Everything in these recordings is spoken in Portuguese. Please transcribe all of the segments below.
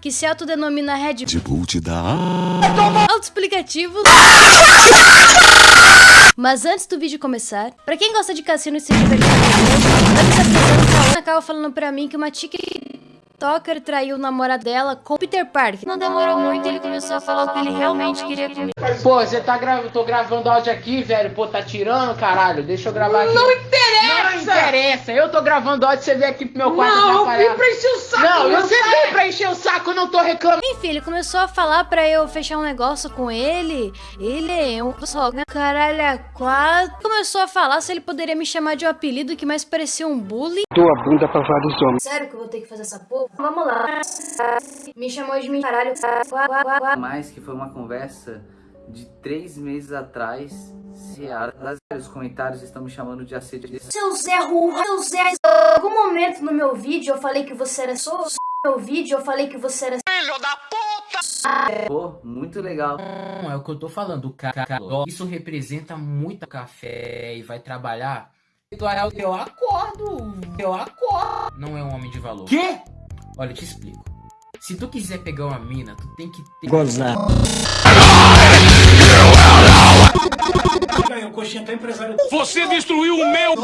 Que se autodenomina Red Bull te dá. Autoexplicativo. Mas antes do vídeo começar, pra quem gosta de cassino e se divertir, antes se apresentando, a Cal falando pra mim que uma TikToker traiu o namorado dela com o Peter Parker. Não demorou muito, ele começou a falar o que ele realmente queria comigo. Pô, você tá gravando, tô gravando áudio aqui, velho. Pô, tá tirando, caralho. Deixa eu gravar aqui. Não interessa! Não interessa. Eu tô gravando áudio, você vem aqui pro meu quarto Não, eu vim pra encher o saco. Não, meu você veio pra encher o saco, eu não tô reclamando. Enfim, ele começou a falar pra eu fechar um negócio com ele. Ele é um só, né? caralho, a quatro. Começou a falar se ele poderia me chamar de um apelido que mais parecia um bullying. Dou a bunda pra vários homens. Sério que eu vou ter que fazer essa porra? Vamos lá. Me chamou de mim, caralho. Mais que foi uma conversa de três meses atrás. Se a- os comentários estão me chamando de assédio. Seu Zé Rurra, seu Zé. Em algum momento no meu vídeo eu falei que você era só. No meu vídeo eu falei que você era. Pô, muito legal. Não, é o que eu tô falando, cara. Isso representa muito café e vai trabalhar. Eu acordo, eu acordo. Não é um homem de valor. Quê? Olha, eu te explico. Se tu quiser pegar uma mina, tu tem que ter. Gozar. Você destruiu o meu.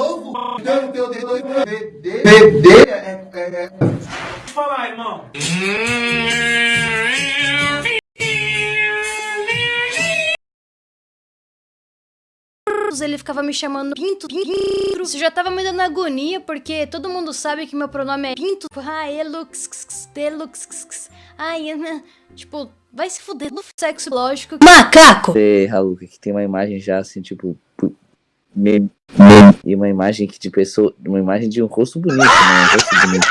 Ele ficava me chamando Pinto, Pinto. Isso já tava me dando agonia, porque todo mundo sabe que meu pronome é Pinto. Ah, Elux, Delux. Ai, Ana. Tipo, vai se fuder no sexo lógico. Macaco! Você, Raul, que tem uma imagem já assim, tipo. Meme- meme. E uma imagem que de pessoa. Uma imagem de um rosto bonito, né? Um rosto bonito.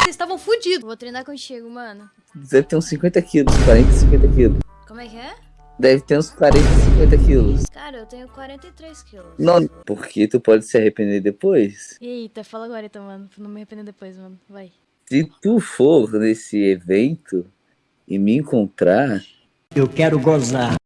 Vocês estavam fudidos. Vou treinar contigo, mano. Deve ter uns 50 quilos, 40, 50 quilos. Como é que é? Deve ter uns 40, 50 quilos. Cara, eu tenho 43 quilos. Não, porque tu pode se arrepender depois. Eita, fala agora então, mano. Pra não me arrepender depois, mano. Vai. Se tu for nesse evento e me encontrar, Eu quero gozar.